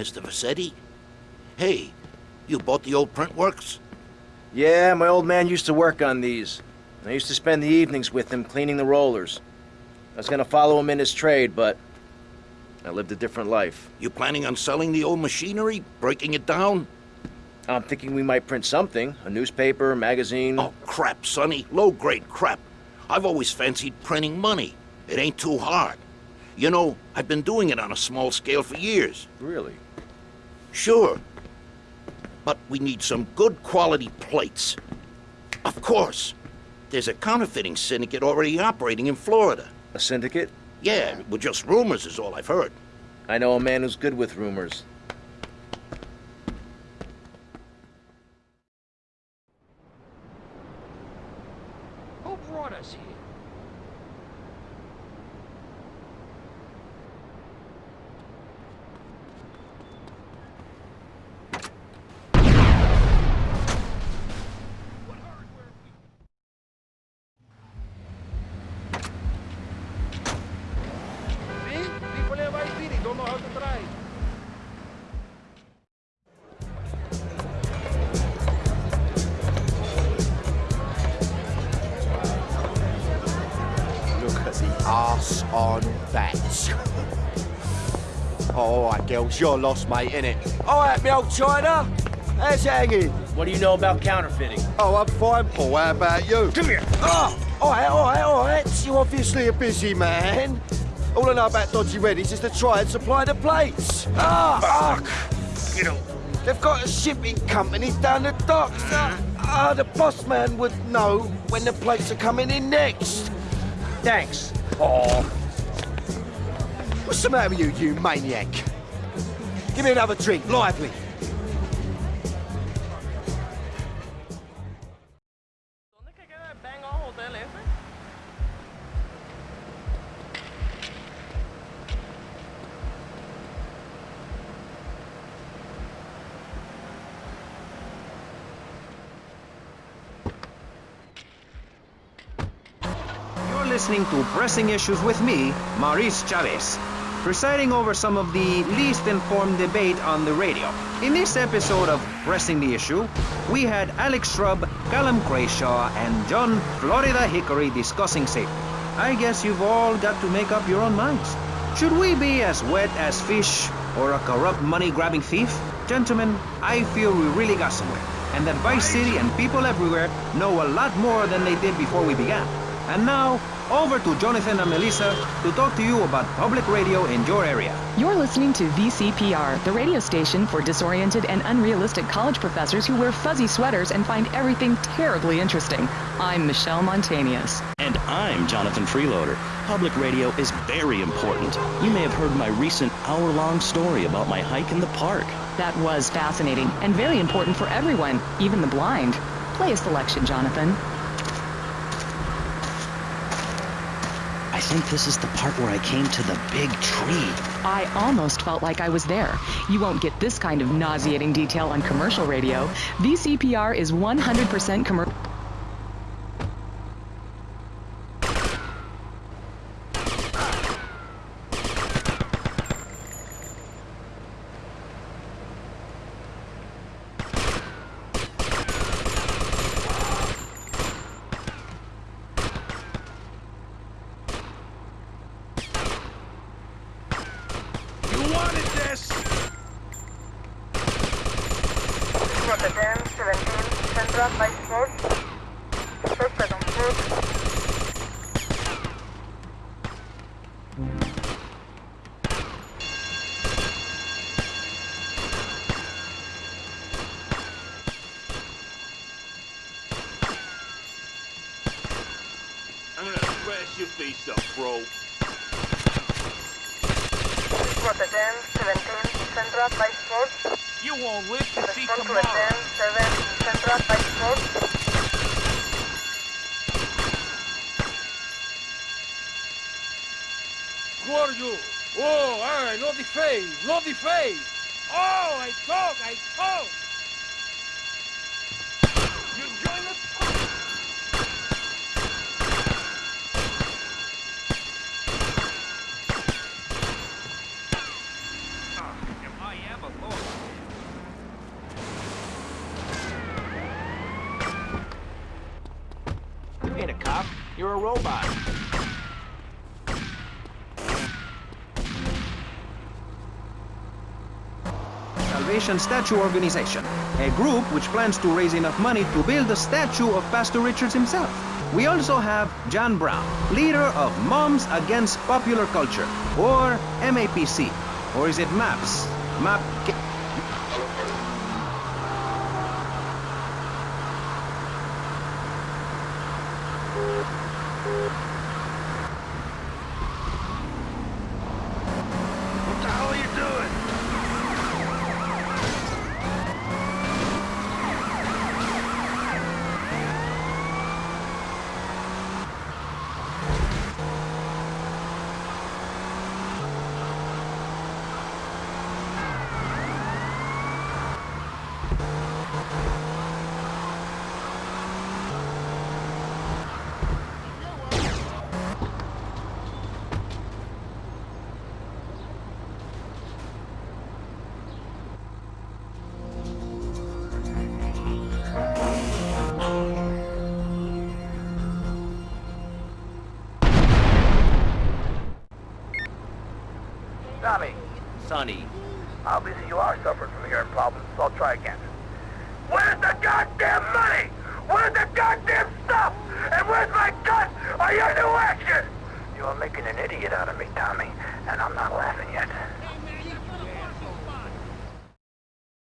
Mr. Vercetti? Hey, you bought the old print works? Yeah, my old man used to work on these. I used to spend the evenings with him cleaning the rollers. I was gonna follow him in his trade, but I lived a different life. You planning on selling the old machinery? Breaking it down? I'm thinking we might print something. A newspaper, a magazine. Oh, crap, Sonny. Low-grade crap. I've always fancied printing money. It ain't too hard. You know, I've been doing it on a small scale for years. Really? Sure. But we need some good quality plates. Of course. There's a counterfeiting syndicate already operating in Florida. A syndicate? Yeah, with just rumors is all I've heard. I know a man who's good with rumors. Who brought us here? On that. All right, girls, you're lost, mate, innit? All right, me old China. How's it hanging? What do you know about counterfeiting? Oh, I'm fine, Paul. How about you? Come here. Oh, all right, all right, all right. You're obviously a busy man. All I know about Dodgy Reddies is to try and supply the plates. Ah, fuck. You know, they've got a shipping company down the docks. Ah, the boss man would know when the plates are coming in next. Thanks. Oh. What's the matter with you, you maniac? Give me another drink, lively. Listening to Pressing Issues with me, Maurice Chavez, presiding over some of the least informed debate on the radio. In this episode of Pressing the Issue, we had Alex Shrub, Callum Crayshaw, and John Florida Hickory discussing safety. I guess you've all got to make up your own minds. Should we be as wet as fish or a corrupt money-grabbing thief? Gentlemen, I feel we really got somewhere, and that Vice City and people everywhere know a lot more than they did before we began. And now, over to Jonathan and Melissa to talk to you about public radio in your area. You're listening to VCPR, the radio station for disoriented and unrealistic college professors who wear fuzzy sweaters and find everything terribly interesting. I'm Michelle Montanius. And I'm Jonathan Freeloader. Public radio is very important. You may have heard my recent hour-long story about my hike in the park. That was fascinating and very important for everyone, even the blind. Play a selection, Jonathan. Think this is the part where I came to the big tree. I almost felt like I was there. You won't get this kind of nauseating detail on commercial radio. VCPR is 100% commercial. for the 10, 17, Central 54. 6 second foot. I'm gonna smash your face up, bro. Squad 10, 17, Central 54 won't live to see tomorrow. Rotterdam 7, Central by Sport. Who are you? Oh, alright, no the face, no the face. Oh, I talk, I talk. You join us? Ah, If I ever robot. Salvation Statue Organization, a group which plans to raise enough money to build a statue of Pastor Richards himself. We also have John Brown, leader of Moms Against Popular Culture, or MAPC. Or is it MAPS? MAP. Sonny. obviously you are suffering from hearing problems, so I'll try again. Where's the goddamn money? Where's the goddamn stuff? And where's my gun? Are you new action? You are making an idiot out of me, Tommy, and I'm not laughing.